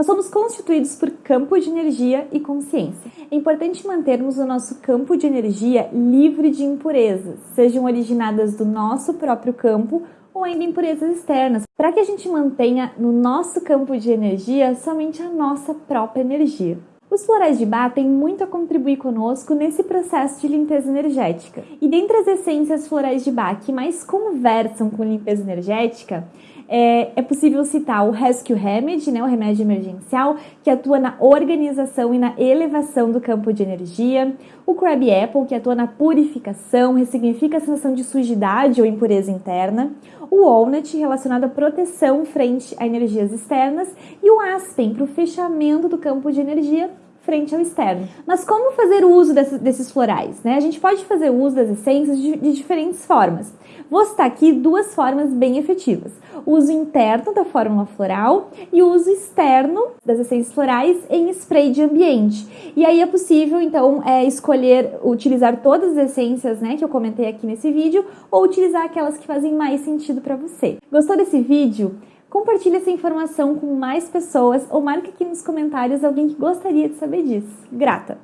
Nós somos constituídos por campo de energia e consciência. É importante mantermos o nosso campo de energia livre de impurezas, sejam originadas do nosso próprio campo ou ainda impurezas externas, para que a gente mantenha no nosso campo de energia somente a nossa própria energia. Os florais de Bach têm muito a contribuir conosco nesse processo de limpeza energética. E dentre as essências florais de Bach que mais conversam com limpeza energética, é, é, possível citar o Rescue Remedy, né, o remédio emergencial, que atua na organização e na elevação do campo de energia, o Crab Apple, que atua na purificação, ressignifica a sensação de sujidade ou impureza interna, o Walnut, relacionado à proteção frente a energias externas, e o Aspen, para o fechamento do campo de energia frente ao externo. Mas como fazer uso desses, desses florais? Né? A gente pode fazer uso das essências de, de diferentes formas. Vou citar aqui duas formas bem efetivas: o uso interno da fórmula floral e o uso externo das essências florais em spray de ambiente. E aí é possível, então, é, escolher utilizar todas as essências né, que eu comentei aqui nesse vídeo ou utilizar aquelas que fazem mais sentido para você. Gostou desse vídeo? Compartilhe essa informação com mais pessoas ou marque aqui nos comentários alguém que gostaria de saber disso. Grata!